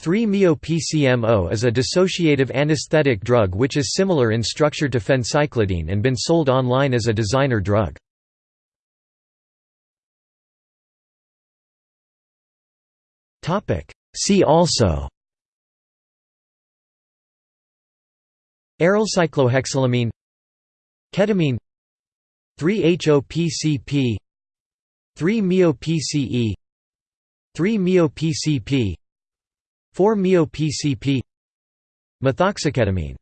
3-MeO-PCMO is a dissociative anesthetic drug which is similar in structure to phencyclidine and been sold online as a designer drug. See also Arylcyclohexylamine Ketamine 3-HOPCP 3-MeO-PCE 3-MeO-PCP 4-MeO-PCP Methoxyketamine